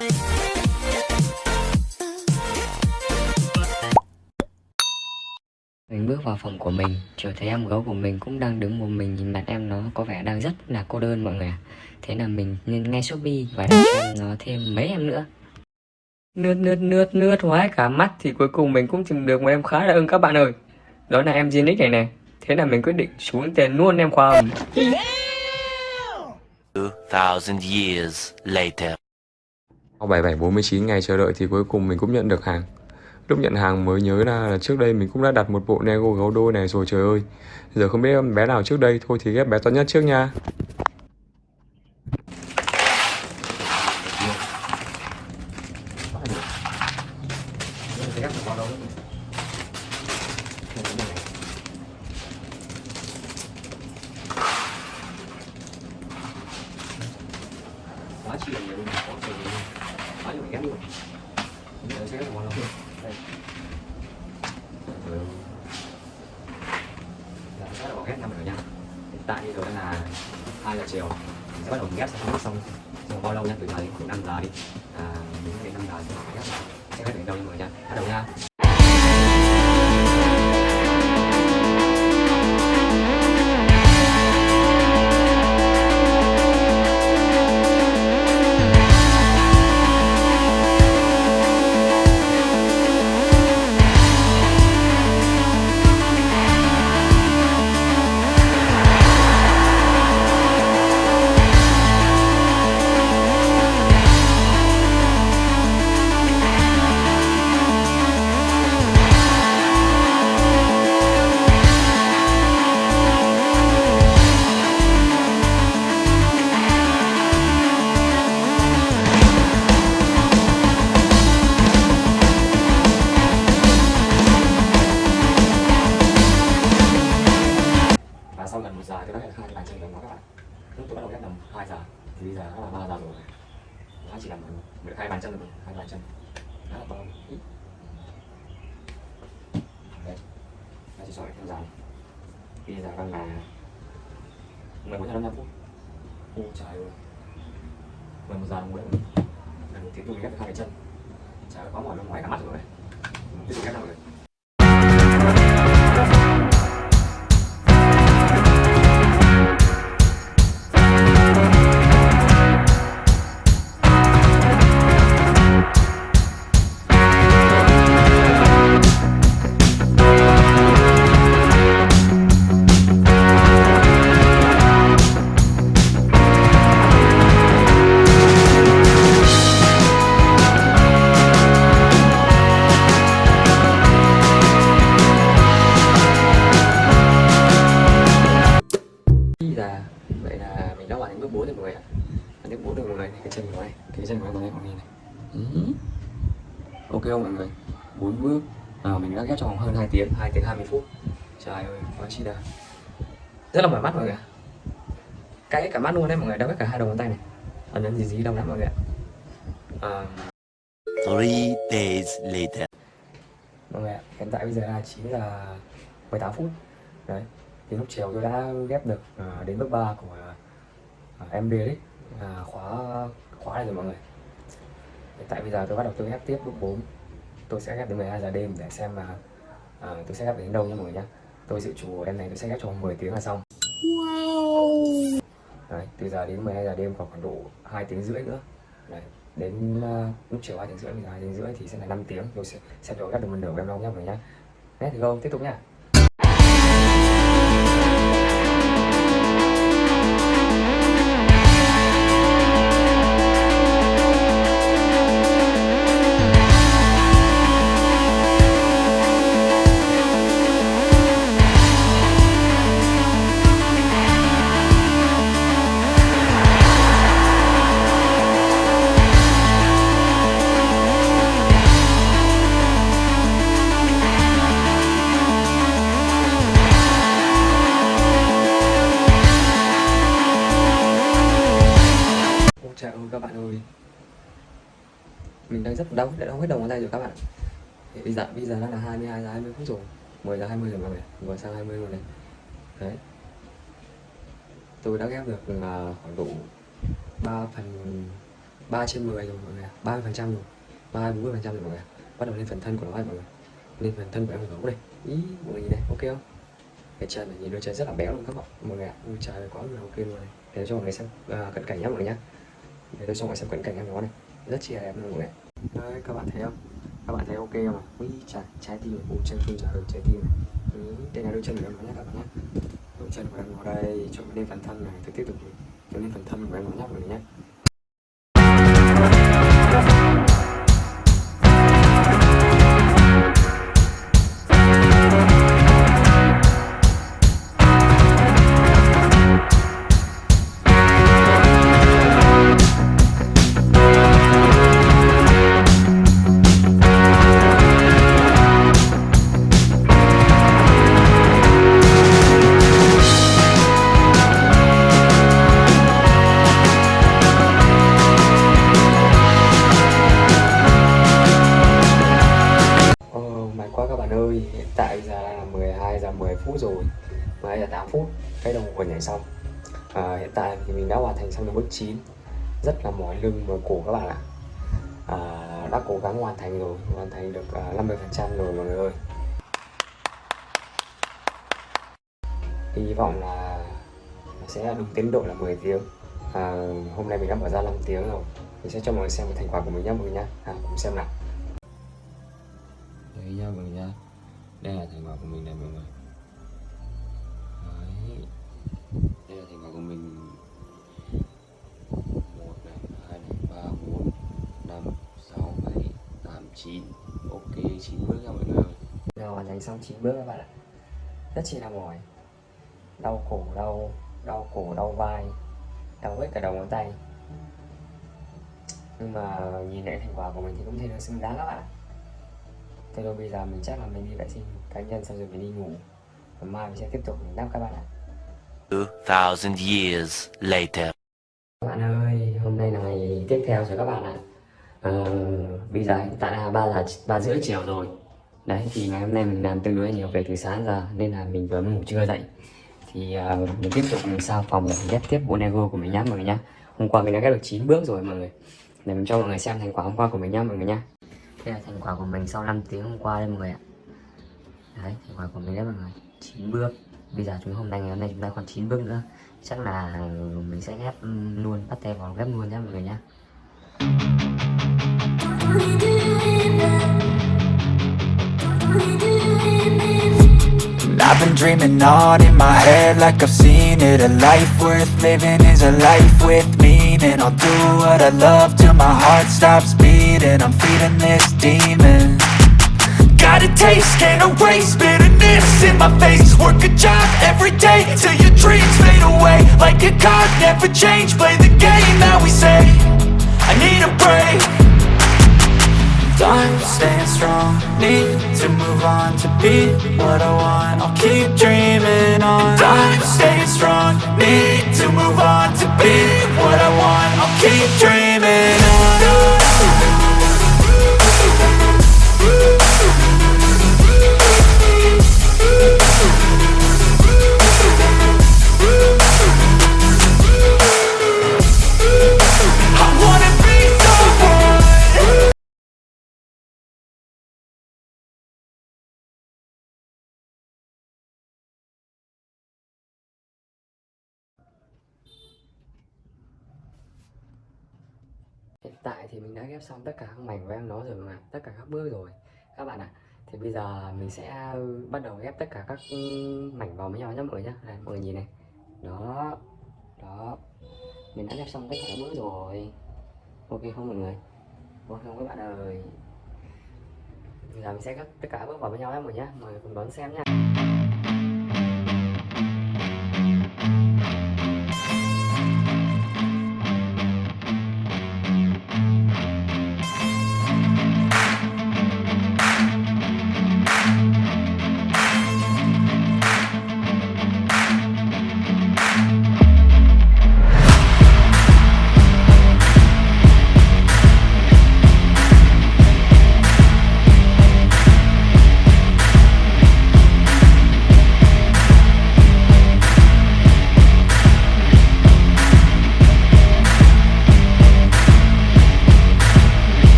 Mình bước vào phòng của mình, chợt thấy em gấu của mình cũng đang đứng một mình nhìn mặt em nó có vẻ đang rất là cô đơn mọi người ạ. Thế là mình nên ngay Shopee và đặt em nó thêm mấy em nữa. Nướt nướt nướt nướt hoái cả mắt thì cuối cùng mình cũng tìm được một em khá là ưng các bạn ơi. Đó là em Zinix này nè. Thế là mình quyết định xuống tiền luôn em khoa hồng. 2,000 years later. Sau 7749 ngày chờ đợi thì cuối cùng mình cũng nhận được hàng. Lúc nhận hàng mới nhớ là trước đây mình cũng đã đặt một bộ Nego gấu đôi này rồi, trời ơi. Giờ không biết bé nào trước đây, thôi thì ghép bé to nhất trước nha. Quá chi là nhiều luôn, quá trời luôn. Quá ghép luôn. mình sẽ ghép được bao luôn? Đây. Rồi. Giờ sẽ bỏ đầu ghép năm rồi nha. Hiện tại bây giờ đang là 2 giờ chiều. Mình sẽ bắt đầu ghép xong xong xong bao lâu nha? Từ giờ đến khoảng 5 giờ đi. À, đến đến 5 giờ sẽ ghép. Sẽ ghép đến đâu nha mọi người nha. Bắt đầu nha. Chỉ sỏi theo dài bây giờ đang là 11 giờ 55 phút. Ô trời ơi. 11 giờ 40 gần một. Tiếng tôi ghép hai cái chân. Trời ơi có mỏi bên ngoài cả mắt rồi. Tiếp tục ghép nào rồi tiếng 2 tiếng 20 phút. Trời ơi quá chi là rất là mỏi mắt mọi người cay cả mắt luôn đấy mọi người. Đau cả hai đầu ngón tay này. Ấn ấn gì gì đau lắm mọi người ạ. À, Three days later. mọi người ạ hiện tại bây giờ là 9 giờ 18 phút. Đấy thì lúc chiều tôi đã ghép được à, đến bước 3 của à, em đấy. À, khóa khóa này rồi mọi người. Hiện tại bây giờ tôi bắt đầu tôi ghép tiếp bước 4 tôi sẽ ghép đến 12 giờ đêm để xem mà à, tôi sẽ ghép đến đâu nha mọi người nhá. Tôi dự trù em này tôi sẽ ghép trong 10 tiếng là xong. Đấy từ giờ đến 12 giờ đêm còn khoảng độ 2 tiếng rưỡi nữa. Đấy đến uh, lúc chiều 2 tiếng rưỡi bây giờ 2 tiếng rưỡi thì sẽ là 5 tiếng. Tôi sẽ xem tôi ghép được một nửa của em không nhá mọi người nhá. Đấy, thì go tiếp tục nhá các bạn ơi. Mình đang rất đau, đã đau hết đầu ngón tay rồi các bạn. Thì bây giờ, bây giờ đang là 22 giờ 20 phút rồi. 10 giờ 20 rồi mọi người Vừa sang 20 rồi này. Đấy. Tôi đã ghép được uh, khoảng độ 3 phần 3 trên 10 rồi mọi người ạ. 30 phần trăm rồi. 3 40 phần trăm rồi mọi người bắt đầu lên phần thân của nó rồi mọi người. Lên phần thân của em gấu đây ý mọi người nhìn này ok không? Cái chân này nhìn đôi chân rất là béo luôn các bạn mọi người ạ. Ui trời quá là ok luôn này. Để cho mọi người xem uh, cận cảnh nhé mọi người nhé để tôi cho rồi xem cận cảnh em nó này. Rất chị em luôn này. Người đấy các bạn thấy không? Các bạn thấy ok không ạ? Ui trời trái tim của chân không trả lời trái tim này. Ừ, đây là đôi chân của em nó nhé các bạn nhé. đôi chân của em nó đây cho lên phần thân này tôi tiếp tục cho lên phần thân của em nó nhé các bạn nhé hiện tại giờ là 12 giờ 10 phút rồi 12 giờ 8 phút, cái đồng hồ nhảy xong. À, Hiện tại thì mình đã hoàn thành xong được bước 9 Rất là mỏi lưng mỏi cổ các bạn ạ. À, Đã cố gắng hoàn thành rồi, hoàn thành được à, 50% rồi mọi người ơi. Hy vọng là sẽ đúng tiến độ là 10 tiếng. À, Hôm nay mình đã mở ra 5 tiếng rồi. Mình sẽ cho mọi người xem cái thành quả của mình nhé mọi người nhé à, Cùng xem nào. Đấy nha mọi người nha đây là thành quả của mình này mọi người. Đấy. Đây là thành quả của mình. Một này, hai này, ba, bốn, năm, sáu, bảy, tám, chín. Ok, 9 bước nha mọi người nào hoàn thành xong 9 bước các bạn ạ. Rất chi là mỏi. Đau cổ, đau Đau cổ, đau vai. Đau hết cả đầu ngón tay. Nhưng mà nhìn lại thành quả của mình thì cũng thấy nó xứng đáng các bạn ạ. Thế rồi bây giờ mình chắc là mình đi vệ sinh cá nhân xong rồi mình đi ngủ. Và mai mình sẽ tiếp tục mình đáp các bạn ạ. 2000 years later. Các bạn ơi, hôm nay là ngày tiếp theo rồi các bạn ạ. Ờ, Bây giờ hiện tại là 3 giờ ba rưỡi chiều rồi. Đấy, thì ngày hôm nay mình làm tương đối nhiều việc từ sáng giờ Nên là mình vừa mới ngủ trưa dậy. Thì ờ, mình tiếp tục mình sao phòng để mình ghép tiếp bộ Lego của mình nhá mọi người nhá. Hôm qua mình đã ghép được 9 bước rồi mọi người. Để mình cho mọi người xem thành quả hôm qua của mình nhá mọi người nhá đây là thành quả của mình sau 5 tiếng hôm qua đây mọi người ạ. Đấy, thành quả của mình đấy mọi người. 9 bước. Bây giờ chúng hôm nay ngày hôm nay chúng ta còn 9 bước nữa. Chắc là mình sẽ ghép luôn, bắt tay vào ghép luôn nhé mọi người nhé I've been dreaming on in my head like I've seen it. A life worth living is a life with me. Meaning I'll do what I love till my heart stops beating. I'm feeding this demon. Got a taste, can't erase bitterness in my face. Work a job every day till your dreams fade away. Like a card, never change, play the game that we say. I need a break. Time staying strong, need to move on to be what I want. I'll keep dreaming on. Time staying strong, need to move on to be what I want tại thì mình đã ghép xong tất cả các mảnh của em nó rồi mà tất cả các bước rồi. Các bạn ạ thì bây giờ mình sẽ ừ, bắt đầu ghép tất cả các ừ, mảnh vào với nhau nhé mọi người nhé này, mọi người nhìn này. Đó đó. Mình đã ghép xong tất cả các bước rồi. Ok không mọi người? Ok không các bạn ơi. Bây giờ mình sẽ ghép tất cả các bước vào với nhau nhé mọi người nhé mọi người cùng đón xem nha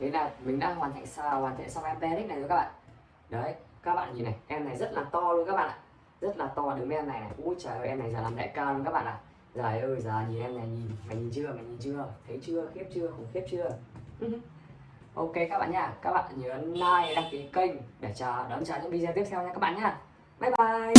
thế là mình đã hoàn thành sao? Hoàn thiện xong em Benedict này rồi các bạn. Đấy, các bạn nhìn này, em này rất là to luôn các bạn ạ. Rất là to, đứng em này này. Ui trời ơi, em này giờ làm đại ca luôn các bạn ạ. Trời ơi, giờ nhìn em này nhìn, mày nhìn chưa? Mày nhìn chưa? Thấy chưa? Khiếp chưa? Khủng khiếp chưa? Ok các bạn nha, các bạn nhớ like, đăng ký kênh để chờ, đón chờ những video tiếp theo nha các bạn nha. Bye bye!